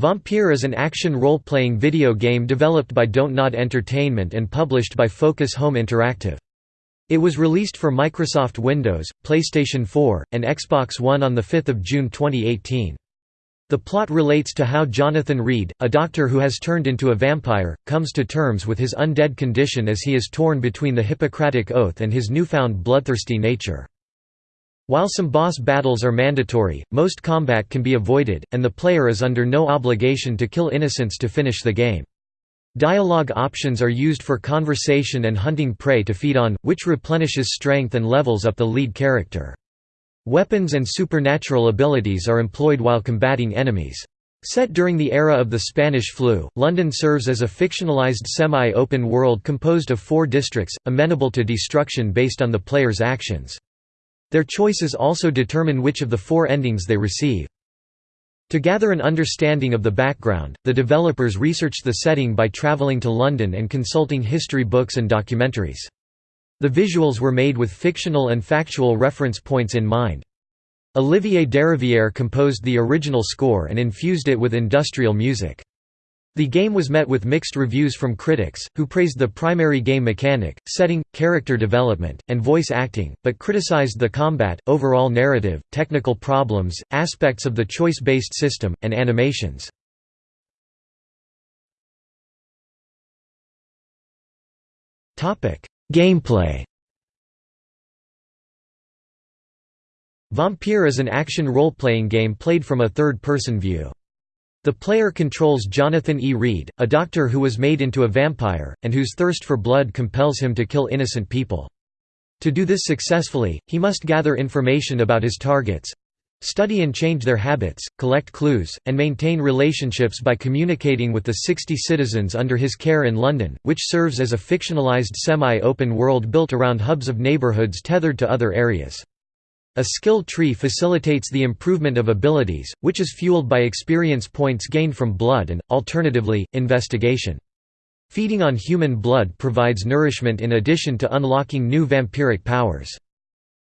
Vampyr is an action role-playing video game developed by Don't Nod Entertainment and published by Focus Home Interactive. It was released for Microsoft Windows, PlayStation 4, and Xbox One on 5 June 2018. The plot relates to how Jonathan Reed, a doctor who has turned into a vampire, comes to terms with his undead condition as he is torn between the Hippocratic Oath and his newfound bloodthirsty nature. While some boss battles are mandatory, most combat can be avoided, and the player is under no obligation to kill innocents to finish the game. Dialogue options are used for conversation and hunting prey to feed on, which replenishes strength and levels up the lead character. Weapons and supernatural abilities are employed while combating enemies. Set during the era of the Spanish flu, London serves as a fictionalized semi-open world composed of four districts, amenable to destruction based on the player's actions. Their choices also determine which of the four endings they receive. To gather an understanding of the background, the developers researched the setting by traveling to London and consulting history books and documentaries. The visuals were made with fictional and factual reference points in mind. Olivier Derivière composed the original score and infused it with industrial music. The game was met with mixed reviews from critics, who praised the primary game mechanic, setting, character development, and voice acting, but criticized the combat, overall narrative, technical problems, aspects of the choice-based system, and animations. Gameplay Vampyr is an action role-playing game played from a third-person view. The player controls Jonathan E. Reed, a doctor who was made into a vampire, and whose thirst for blood compels him to kill innocent people. To do this successfully, he must gather information about his targets—study and change their habits, collect clues, and maintain relationships by communicating with the 60 citizens under his care in London, which serves as a fictionalized semi-open world built around hubs of neighbourhoods tethered to other areas. A skill tree facilitates the improvement of abilities, which is fueled by experience points gained from blood and, alternatively, investigation. Feeding on human blood provides nourishment in addition to unlocking new vampiric powers.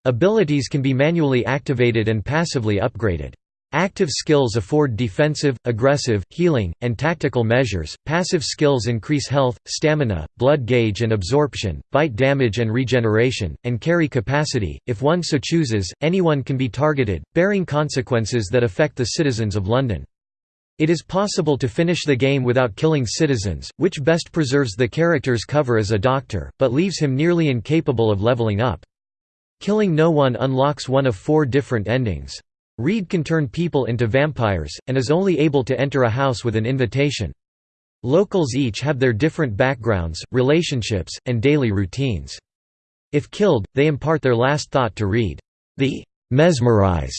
Abilities can be manually activated and passively upgraded. Active skills afford defensive, aggressive, healing, and tactical measures, passive skills increase health, stamina, blood gauge and absorption, bite damage and regeneration, and carry capacity. If one so chooses, anyone can be targeted, bearing consequences that affect the citizens of London. It is possible to finish the game without killing citizens, which best preserves the character's cover as a doctor, but leaves him nearly incapable of leveling up. Killing no one unlocks one of four different endings. Reed can turn people into vampires, and is only able to enter a house with an invitation. Locals each have their different backgrounds, relationships, and daily routines. If killed, they impart their last thought to Reed. The mesmerize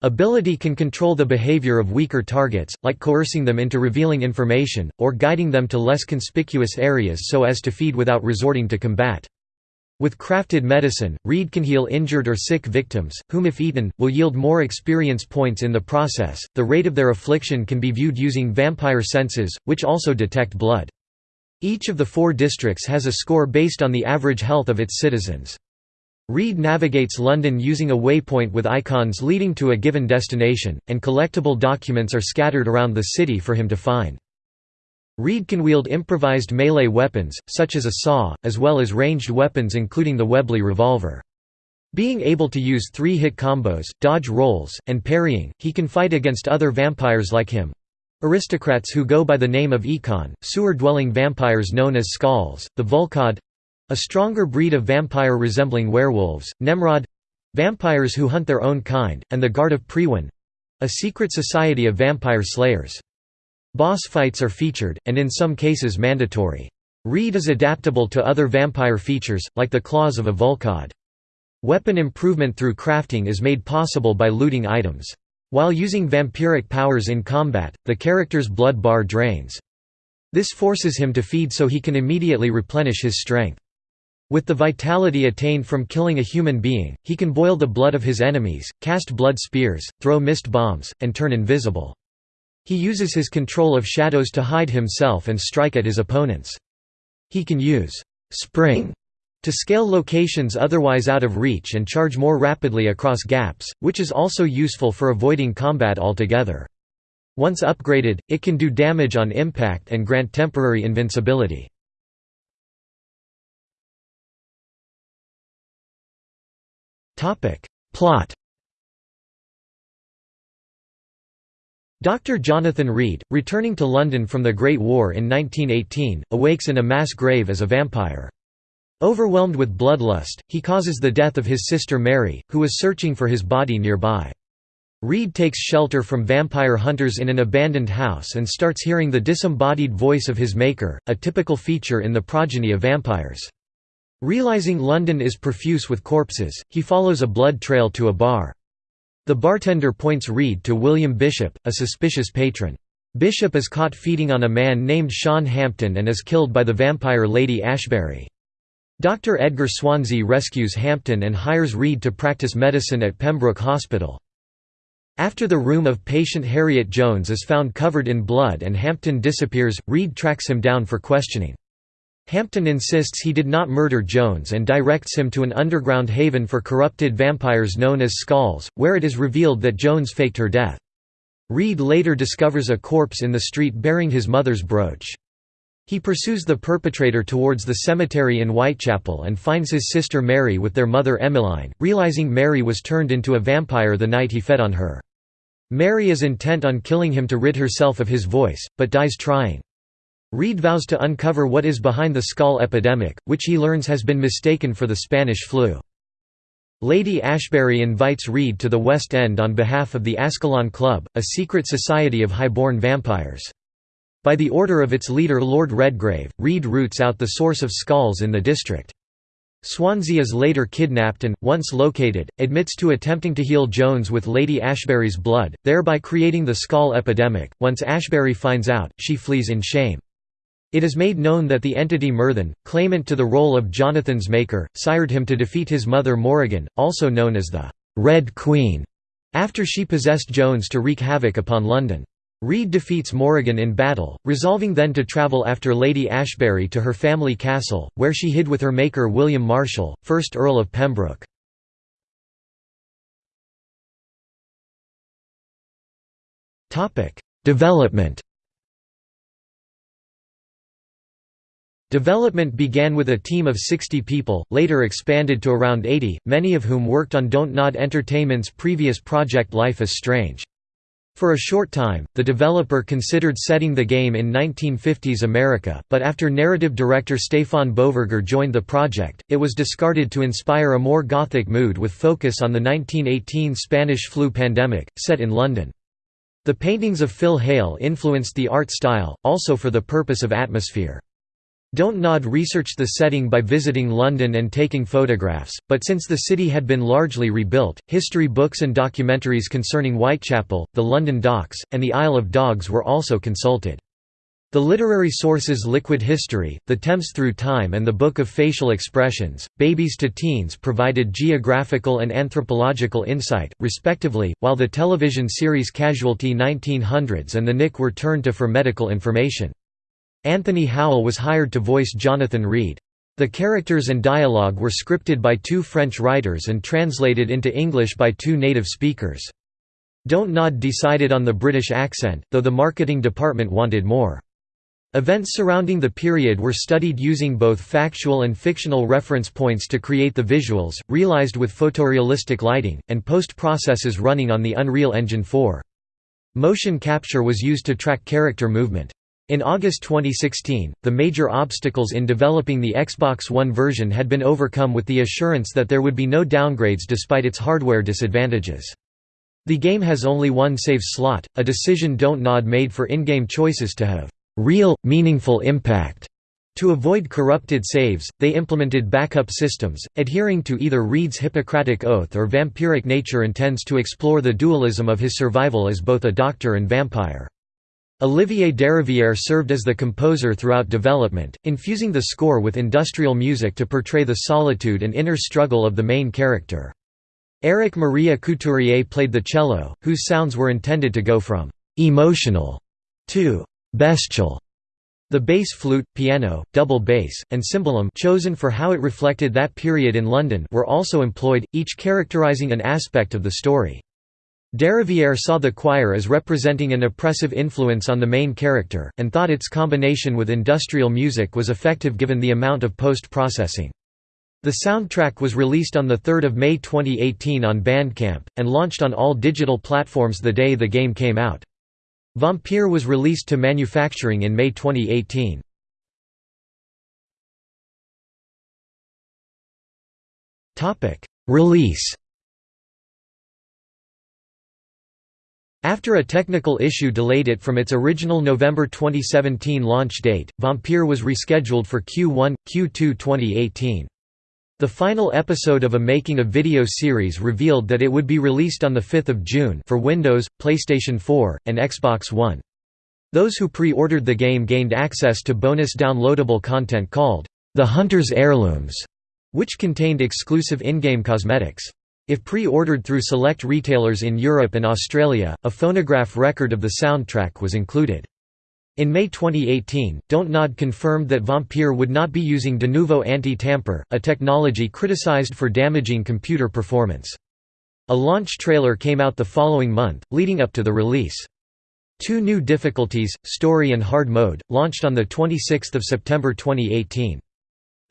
ability can control the behavior of weaker targets, like coercing them into revealing information, or guiding them to less conspicuous areas so as to feed without resorting to combat. With crafted medicine, Reed can heal injured or sick victims, whom if eaten, will yield more experience points in the process. The rate of their affliction can be viewed using vampire senses, which also detect blood. Each of the four districts has a score based on the average health of its citizens. Reed navigates London using a waypoint with icons leading to a given destination, and collectible documents are scattered around the city for him to find. Reed can wield improvised melee weapons, such as a saw, as well as ranged weapons including the Webley revolver. Being able to use three-hit combos, dodge rolls, and parrying, he can fight against other vampires like him. Aristocrats who go by the name of Ekon, sewer-dwelling vampires known as Skals, the Vulkod—a stronger breed of vampire resembling werewolves, Nemrod—vampires who hunt their own kind, and the Guard of Priwen—a secret society of vampire slayers. Boss fights are featured, and in some cases mandatory. Reed is adaptable to other vampire features, like the claws of a Vulkod. Weapon improvement through crafting is made possible by looting items. While using vampiric powers in combat, the character's blood bar drains. This forces him to feed so he can immediately replenish his strength. With the vitality attained from killing a human being, he can boil the blood of his enemies, cast blood spears, throw mist bombs, and turn invisible. He uses his control of shadows to hide himself and strike at his opponents. He can use «spring» to scale locations otherwise out of reach and charge more rapidly across gaps, which is also useful for avoiding combat altogether. Once upgraded, it can do damage on impact and grant temporary invincibility. Plot Dr. Jonathan Reed, returning to London from the Great War in 1918, awakes in a mass grave as a vampire. Overwhelmed with bloodlust, he causes the death of his sister Mary, who is searching for his body nearby. Reed takes shelter from vampire hunters in an abandoned house and starts hearing the disembodied voice of his maker, a typical feature in the progeny of vampires. Realizing London is profuse with corpses, he follows a blood trail to a bar. The bartender points Reed to William Bishop, a suspicious patron. Bishop is caught feeding on a man named Sean Hampton and is killed by the vampire Lady Ashbury. Dr. Edgar Swansea rescues Hampton and hires Reed to practice medicine at Pembroke Hospital. After the room of patient Harriet Jones is found covered in blood and Hampton disappears, Reed tracks him down for questioning. Hampton insists he did not murder Jones and directs him to an underground haven for corrupted vampires known as Skals, where it is revealed that Jones faked her death. Reed later discovers a corpse in the street bearing his mother's brooch. He pursues the perpetrator towards the cemetery in Whitechapel and finds his sister Mary with their mother Emmeline, realizing Mary was turned into a vampire the night he fed on her. Mary is intent on killing him to rid herself of his voice, but dies trying. Reed vows to uncover what is behind the skal epidemic, which he learns has been mistaken for the Spanish flu. Lady Ashbury invites Reed to the West End on behalf of the Ascalon Club, a secret society of highborn vampires. By the order of its leader Lord Redgrave, Reed roots out the source of skals in the district. Swansea is later kidnapped and, once located, admits to attempting to heal Jones with Lady Ashbury's blood, thereby creating the skal epidemic. Once Ashbury finds out, she flees in shame. It is made known that the entity Myrddin, claimant to the role of Jonathan's maker, sired him to defeat his mother Morrigan, also known as the «Red Queen», after she possessed Jones to wreak havoc upon London. Reed defeats Morrigan in battle, resolving then to travel after Lady Ashbury to her family castle, where she hid with her maker William Marshall, 1st Earl of Pembroke. Development Development began with a team of 60 people, later expanded to around 80, many of whom worked on Don't Nod Entertainment's previous project Life is Strange. For a short time, the developer considered setting the game in 1950s America, but after narrative director Stefan Beauverger joined the project, it was discarded to inspire a more gothic mood with focus on the 1918 Spanish flu pandemic, set in London. The paintings of Phil Hale influenced the art style, also for the purpose of atmosphere. Don't Nod researched the setting by visiting London and taking photographs, but since the city had been largely rebuilt, history books and documentaries concerning Whitechapel, the London Docks, and the Isle of Dogs were also consulted. The literary sources Liquid History, The Thames Through Time and the Book of Facial Expressions, Babies to Teens provided geographical and anthropological insight, respectively, while the television series Casualty 1900s and The Nick were turned to for medical information. Anthony Howell was hired to voice Jonathan Reed. The characters and dialogue were scripted by two French writers and translated into English by two native speakers. Don't Nod decided on the British accent, though the marketing department wanted more. Events surrounding the period were studied using both factual and fictional reference points to create the visuals, realized with photorealistic lighting, and post-processes running on the Unreal Engine 4. Motion capture was used to track character movement. In August 2016, the major obstacles in developing the Xbox One version had been overcome with the assurance that there would be no downgrades despite its hardware disadvantages. The game has only one save slot, a decision Don't Nod made for in-game choices to have real, meaningful impact. To avoid corrupted saves, they implemented backup systems, adhering to either Reed's Hippocratic Oath or vampiric nature intends to explore the dualism of his survival as both a doctor and vampire. Olivier Derivière served as the composer throughout development, infusing the score with industrial music to portray the solitude and inner struggle of the main character. Eric Maria Couturier played the cello, whose sounds were intended to go from «emotional» to «bestial». The bass flute, piano, double bass, and cimbalom chosen for how it reflected that period in London were also employed, each characterizing an aspect of the story. Derivière saw the choir as representing an oppressive influence on the main character, and thought its combination with industrial music was effective given the amount of post-processing. The soundtrack was released on 3 May 2018 on Bandcamp, and launched on all digital platforms the day the game came out. Vampyr was released to manufacturing in May 2018. Release After a technical issue delayed it from its original November 2017 launch date, Vampyr was rescheduled for Q1, Q2 2018. The final episode of a making-of-video series revealed that it would be released on 5 June for Windows, PlayStation 4, and Xbox One. Those who pre-ordered the game gained access to bonus downloadable content called, "...the Hunter's Heirlooms", which contained exclusive in-game cosmetics. If pre-ordered through select retailers in Europe and Australia, a phonograph record of the soundtrack was included. In May 2018, Don't Nod confirmed that Vampyr would not be using Denuvo anti-tamper, a technology criticized for damaging computer performance. A launch trailer came out the following month, leading up to the release. Two new difficulties, Story and Hard Mode, launched on 26 September 2018.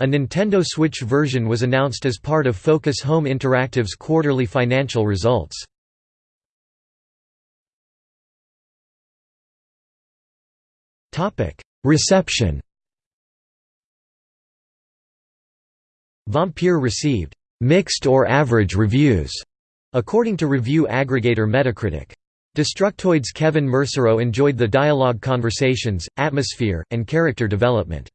A Nintendo Switch version was announced as part of Focus Home Interactive's quarterly financial results. Reception Vampyr received «mixed or average reviews», according to review aggregator Metacritic. Destructoid's Kevin Mersereau enjoyed the dialogue conversations, atmosphere, and character development.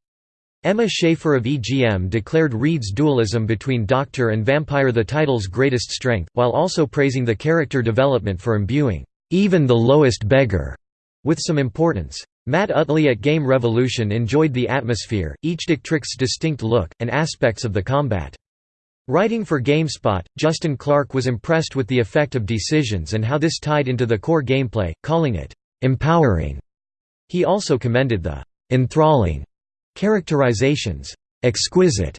Emma Schaefer of EGM declared Reed's dualism between Doctor and Vampire the title's greatest strength, while also praising the character development for imbuing, "...even the lowest beggar", with some importance. Matt Utley at Game Revolution enjoyed the atmosphere, each Dictrix's distinct look, and aspects of the combat. Writing for GameSpot, Justin Clark was impressed with the effect of decisions and how this tied into the core gameplay, calling it, "...empowering". He also commended the "...enthralling", Characterizations, exquisite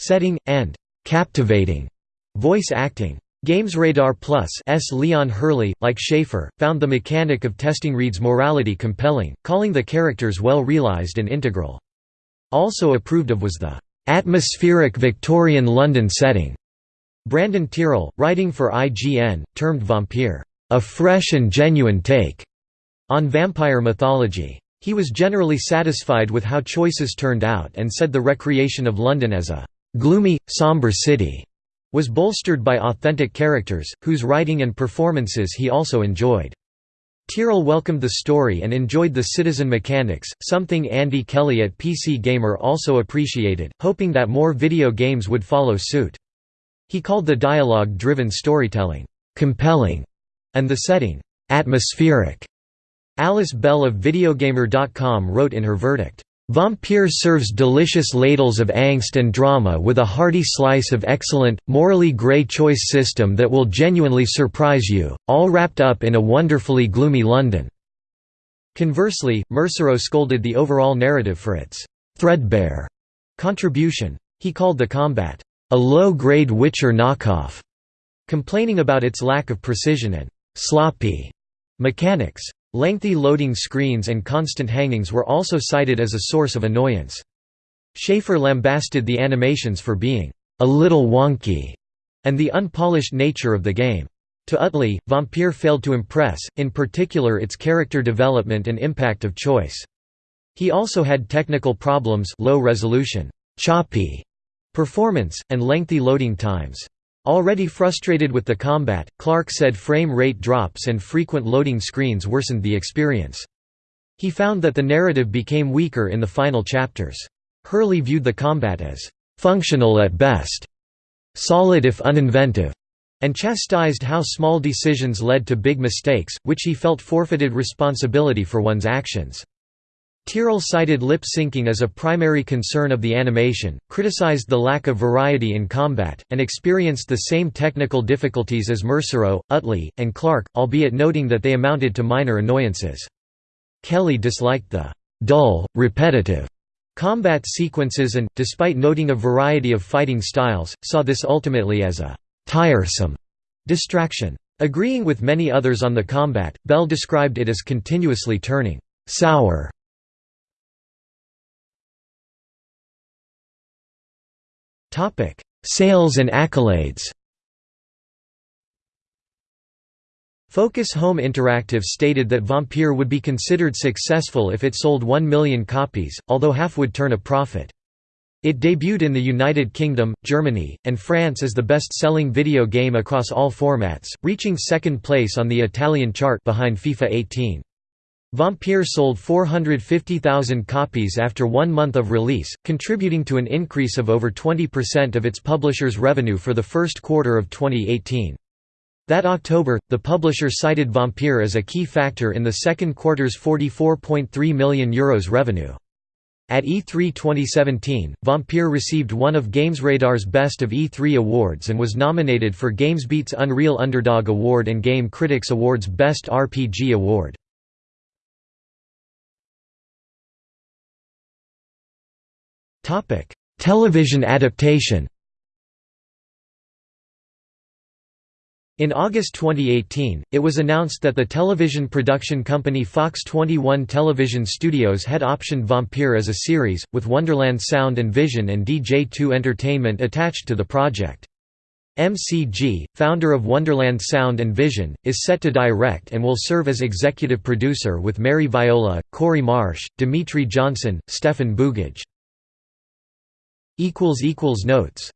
setting, and captivating voice acting. GamesRadar Plus' S. Leon Hurley, like Schaefer, found the mechanic of testing Reed's morality compelling, calling the characters well realized and integral. Also approved of was the atmospheric Victorian London setting. Brandon Tyrrell, writing for IGN, termed Vampyr, a fresh and genuine take on vampire mythology. He was generally satisfied with how choices turned out and said the recreation of London as a «gloomy, sombre city» was bolstered by authentic characters, whose writing and performances he also enjoyed. Tyrrell welcomed the story and enjoyed the citizen mechanics, something Andy Kelly at PC Gamer also appreciated, hoping that more video games would follow suit. He called the dialogue-driven storytelling, "...compelling", and the setting, "...atmospheric". Alice Bell of Videogamer.com wrote in her verdict, Vampyr serves delicious ladles of angst and drama with a hearty slice of excellent, morally grey choice system that will genuinely surprise you, all wrapped up in a wonderfully gloomy London." Conversely, Mersereau scolded the overall narrative for its «threadbare» contribution. He called the combat, «a low-grade Witcher knockoff», complaining about its lack of precision and «sloppy» mechanics. Lengthy loading screens and constant hangings were also cited as a source of annoyance. Schaefer lambasted the animations for being a little wonky and the unpolished nature of the game. To Utley, Vampyr failed to impress, in particular its character development and impact of choice. He also had technical problems low resolution, choppy performance, and lengthy loading times. Already frustrated with the combat, Clark said frame rate drops and frequent loading screens worsened the experience. He found that the narrative became weaker in the final chapters. Hurley viewed the combat as «functional at best», «solid if uninventive», and chastised how small decisions led to big mistakes, which he felt forfeited responsibility for one's actions. Tyrrell cited lip syncing as a primary concern of the animation, criticized the lack of variety in combat, and experienced the same technical difficulties as Mersereau, Utley, and Clark, albeit noting that they amounted to minor annoyances. Kelly disliked the dull, repetitive combat sequences and, despite noting a variety of fighting styles, saw this ultimately as a tiresome distraction. Agreeing with many others on the combat, Bell described it as continuously turning «sour». Sales and accolades Focus Home Interactive stated that Vampyr would be considered successful if it sold 1 million copies, although half would turn a profit. It debuted in the United Kingdom, Germany, and France as the best-selling video game across all formats, reaching second place on the Italian chart behind FIFA 18. Vampyr sold 450,000 copies after one month of release, contributing to an increase of over 20% of its publisher's revenue for the first quarter of 2018. That October, the publisher cited Vampyr as a key factor in the second quarter's €44.3 million Euros revenue. At E3 2017, Vampyr received one of GamesRadar's Best of E3 awards and was nominated for GamesBeat's Unreal Underdog Award and Game Critics Awards Best RPG Award. Television adaptation In August 2018, it was announced that the television production company Fox 21 Television Studios had optioned Vampyr as a series, with Wonderland Sound and Vision and DJ2 Entertainment attached to the project. MCG, founder of Wonderland Sound and Vision, is set to direct and will serve as executive producer with Mary Viola, Corey Marsh, Dimitri Johnson, Stefan Bugaj. Notes